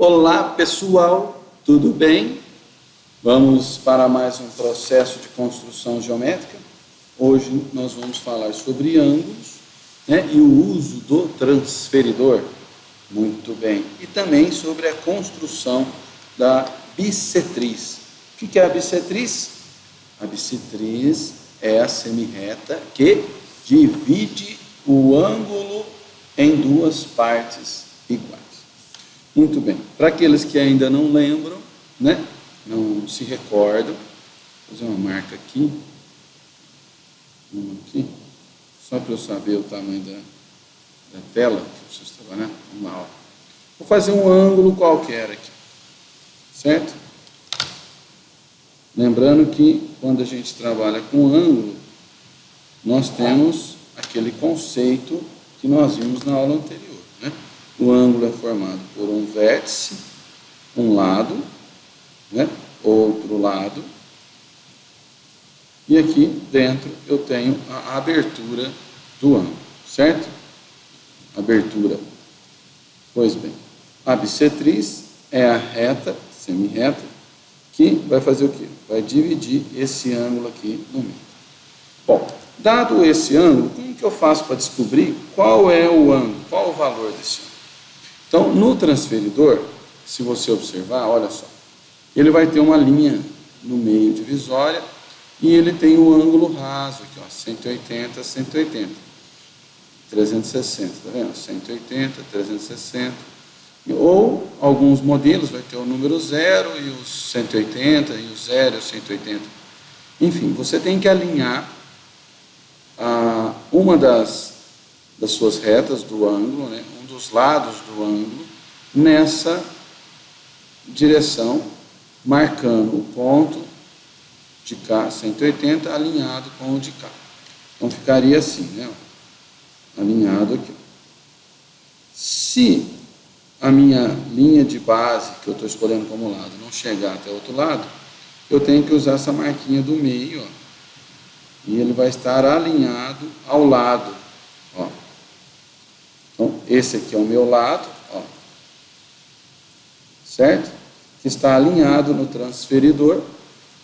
Olá pessoal, tudo bem? Vamos para mais um processo de construção geométrica. Hoje nós vamos falar sobre ângulos né, e o uso do transferidor. Muito bem. E também sobre a construção da bissetriz. O que é a bissetriz? A bissetriz é a semirreta que divide o ângulo em duas partes iguais. Muito bem. Para aqueles que ainda não lembram, né, não se recordam, vou fazer uma marca aqui, uma aqui, só para eu saber o tamanho da, da tela que vocês trabalhar, uma aula. Vou fazer um ângulo qualquer aqui, certo? Lembrando que quando a gente trabalha com ângulo, nós temos aquele conceito que nós vimos na aula anterior. O ângulo é formado por um vértice, um lado, né? outro lado, e aqui dentro eu tenho a abertura do ângulo, certo? Abertura. Pois bem, a bissetriz é a reta, semirreta, que vai fazer o quê? Vai dividir esse ângulo aqui no meio. Bom, dado esse ângulo, como que eu faço para descobrir qual é o ângulo, qual o valor desse ângulo? Então, no transferidor, se você observar, olha só, ele vai ter uma linha no meio divisória e ele tem o ângulo raso aqui, ó, 180, 180, 360, tá vendo? 180, 360, ou alguns modelos vai ter o número 0 e os 180, e o 0 e o 180. Enfim, você tem que alinhar a, uma das, das suas retas do ângulo, né, dos lados do ângulo, nessa direção, marcando o ponto de cá, 180, alinhado com o de cá. Então ficaria assim, né? Alinhado aqui. Se a minha linha de base, que eu estou escolhendo como lado, não chegar até o outro lado, eu tenho que usar essa marquinha do meio, ó, e ele vai estar alinhado ao lado. Então, esse aqui é o meu lado, ó, certo? Que está alinhado no transferidor,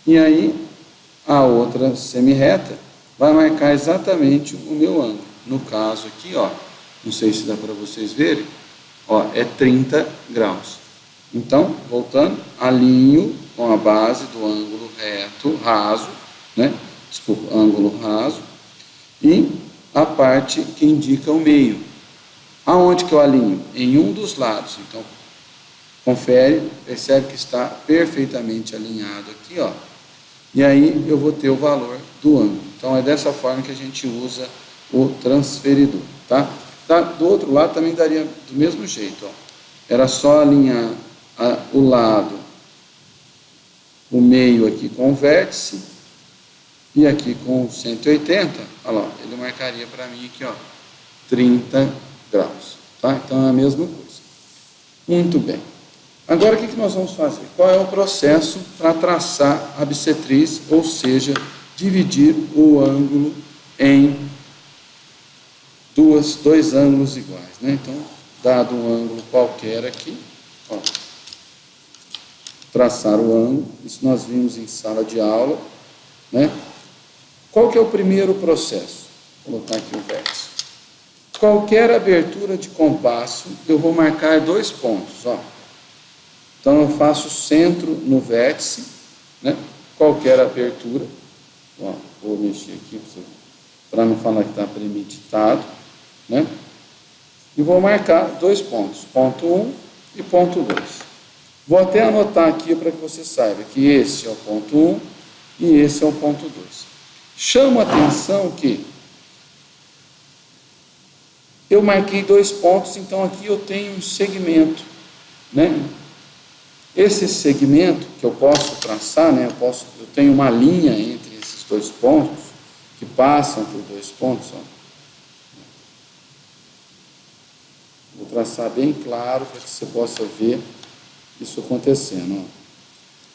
e aí a outra semirreta vai marcar exatamente o meu ângulo. No caso aqui, ó, não sei se dá para vocês verem, ó, é 30 graus. Então, voltando, alinho com a base do ângulo reto, raso, né? Desculpa, ângulo raso, e a parte que indica o meio. Aonde que eu alinho? Em um dos lados. Então, confere, percebe que está perfeitamente alinhado aqui, ó. E aí eu vou ter o valor do ângulo. Então, é dessa forma que a gente usa o transferidor, tá? do outro lado também daria do mesmo jeito. Ó. Era só alinhar a, o lado, o meio aqui com o vértice, e aqui com 180, olha lá, ele marcaria para mim aqui, ó, 30 graus. Tá? Então é a mesma coisa. Muito bem. Agora o que, que nós vamos fazer? Qual é o processo para traçar a bissetriz, ou seja, dividir o ângulo em duas, dois ângulos iguais. Né? Então, dado um ângulo qualquer aqui, ó, traçar o ângulo, isso nós vimos em sala de aula. Né? Qual que é o primeiro processo? Vou colocar aqui o vértice. Qualquer abertura de compasso, eu vou marcar dois pontos. Ó. Então, eu faço centro no vértice, né? qualquer abertura. Ó, vou mexer aqui para não falar que está premeditado né? E vou marcar dois pontos, ponto 1 um e ponto 2. Vou até anotar aqui para que você saiba que esse é o ponto 1 um, e esse é o ponto 2. Chamo a atenção que eu marquei dois pontos, então aqui eu tenho um segmento, né? Esse segmento que eu posso traçar, né? Eu, posso, eu tenho uma linha entre esses dois pontos, que passam por dois pontos, ó. Vou traçar bem claro para que você possa ver isso acontecendo. Ó.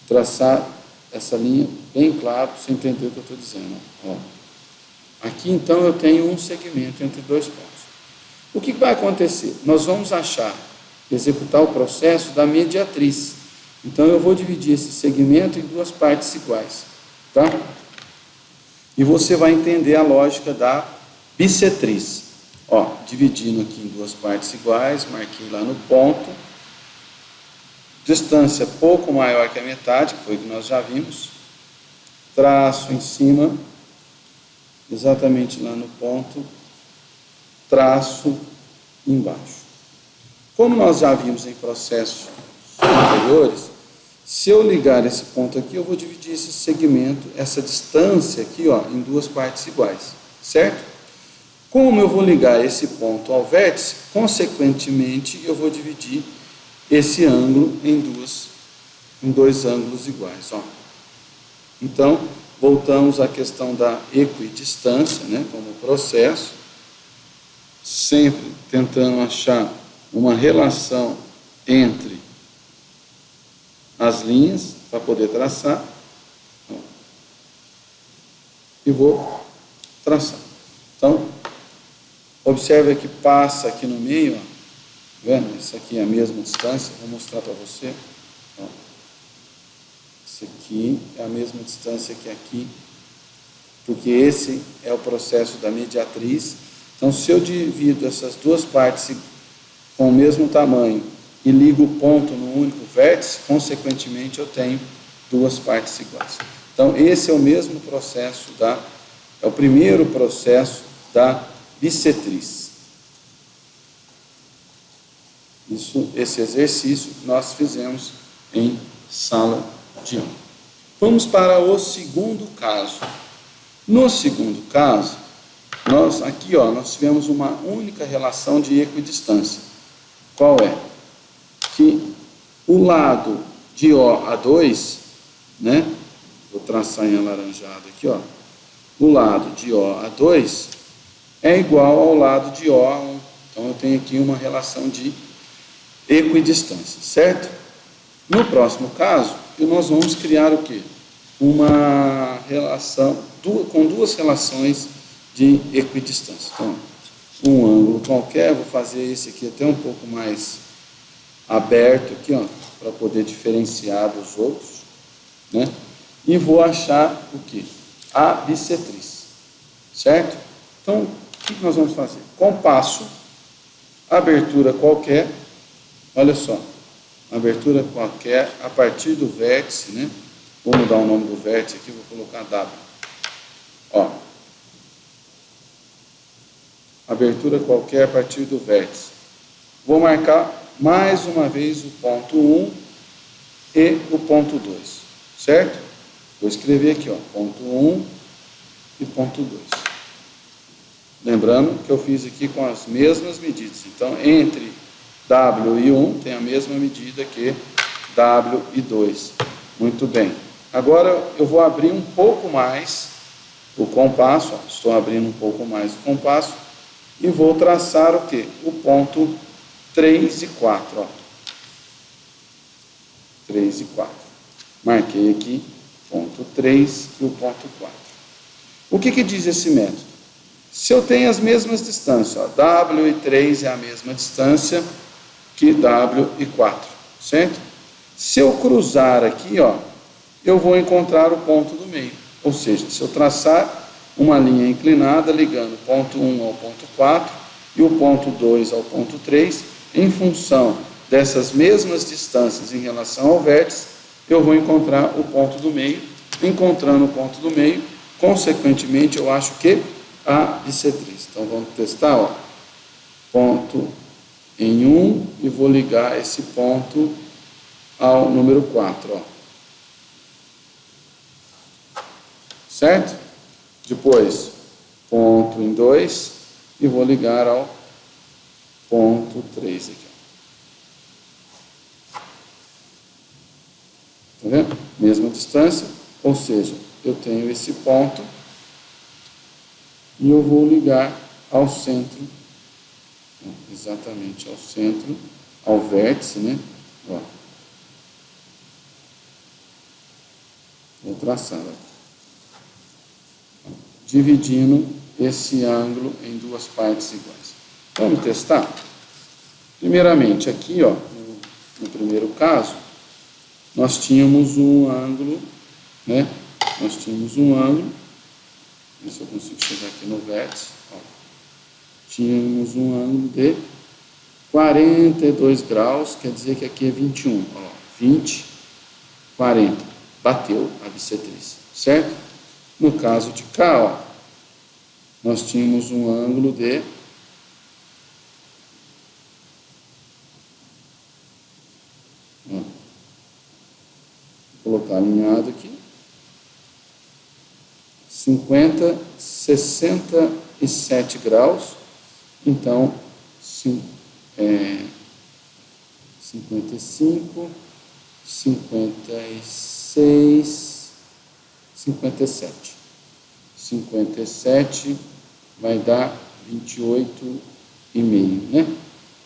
Traçar essa linha bem claro para você entender o que eu estou dizendo. Ó. Aqui então eu tenho um segmento entre dois pontos. O que vai acontecer? Nós vamos achar executar o processo da mediatriz. Então eu vou dividir esse segmento em duas partes iguais, tá? E você vai entender a lógica da bissetriz. Ó, dividindo aqui em duas partes iguais, marquei lá no ponto. Distância pouco maior que a metade, que foi o que nós já vimos. Traço em cima, exatamente lá no ponto. Traço embaixo. Como nós já vimos em processos anteriores, se eu ligar esse ponto aqui, eu vou dividir esse segmento, essa distância aqui, ó, em duas partes iguais, certo? Como eu vou ligar esse ponto ao vértice, consequentemente, eu vou dividir esse ângulo em, duas, em dois ângulos iguais. Ó. Então, voltamos à questão da equidistância, né, como processo, sempre tentando achar uma relação entre as linhas para poder traçar. E vou traçar. Então, observe que passa aqui no meio, ó, vendo? Isso aqui é a mesma distância, vou mostrar para você. Ó. Isso aqui é a mesma distância que aqui, porque esse é o processo da mediatriz. Então, se eu divido essas duas partes com o mesmo tamanho e ligo o ponto no único vértice, consequentemente eu tenho duas partes iguais. Então, esse é o mesmo processo da, é o primeiro processo da bissetriz. Isso, esse exercício nós fizemos em sala de aula. Vamos para o segundo caso. No segundo caso, nós aqui ó, nós tivemos uma única relação de equidistância. Qual é? Que o lado de OA2, né? Vou traçar em alaranjado aqui, ó. O lado de OA2 é igual ao lado de OA1. Então eu tenho aqui uma relação de equidistância, certo? No próximo caso, nós vamos criar o quê? Uma relação com duas relações de equidistância. Então, um ângulo qualquer, vou fazer esse aqui até um pouco mais aberto aqui, ó, para poder diferenciar dos outros, né? E vou achar o que? A bissetriz, certo? Então, o que nós vamos fazer? Compasso, abertura qualquer, olha só, abertura qualquer a partir do vértice, né? Vou mudar o nome do vértice aqui, vou colocar W. Ó, abertura qualquer a partir do vértice. Vou marcar mais uma vez o ponto 1 e o ponto 2, certo? Vou escrever aqui, ó, ponto 1 e ponto 2. Lembrando que eu fiz aqui com as mesmas medidas. Então, entre W e 1 tem a mesma medida que W e 2. Muito bem. Agora eu vou abrir um pouco mais o compasso, ó, estou abrindo um pouco mais o compasso, e vou traçar o que? O ponto 3 e 4. Ó. 3 e 4. Marquei aqui ponto 3 e o ponto 4. O que, que diz esse método? Se eu tenho as mesmas distâncias, ó, W e 3 é a mesma distância que W e 4, certo? Se eu cruzar aqui, ó, eu vou encontrar o ponto do meio. Ou seja, se eu traçar uma linha inclinada ligando o ponto 1 ao ponto 4 e o ponto 2 ao ponto 3, em função dessas mesmas distâncias em relação ao vértice, eu vou encontrar o ponto do meio. Encontrando o ponto do meio, consequentemente, eu acho que a bissetriz. Então, vamos testar, ó. Ponto em 1 e vou ligar esse ponto ao número 4, ó. Certo? Depois, ponto em 2 e vou ligar ao ponto 3 aqui. Tá vendo? Mesma distância, ou seja, eu tenho esse ponto e eu vou ligar ao centro, exatamente ao centro, ao vértice, né? Ó. Vou traçar aqui dividindo esse ângulo em duas partes iguais. Vamos testar? Primeiramente, aqui, ó, no, no primeiro caso, nós tínhamos um ângulo, né? Nós tínhamos um ângulo, ver se eu consigo chegar aqui no vértice, ó. Tínhamos um ângulo de 42 graus, quer dizer que aqui é 21, ó, 20, 40, bateu a bissetriz, certo? No caso de cá, ó, nós tínhamos um ângulo de Vou colocar alinhado aqui. 50, 67 graus. Então, sim, é, 55, 56, 57. 57 vai dar 28 e meio, né?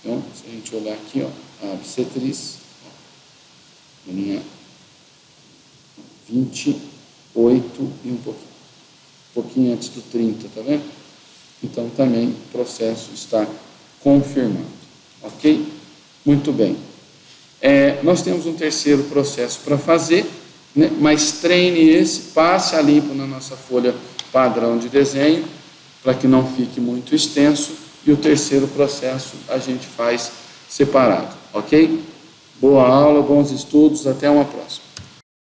Então, se a gente olhar aqui, ó, a bissetriz, ó, linha 28 e um pouquinho, um pouquinho antes do 30, tá vendo? Então, também o processo está confirmado, ok? Muito bem. É, nós temos um terceiro processo para fazer, né? mas treine esse, passe a limpo na nossa folha padrão de desenho, para que não fique muito extenso, e o terceiro processo a gente faz separado, ok? Boa aula, bons estudos, até uma próxima.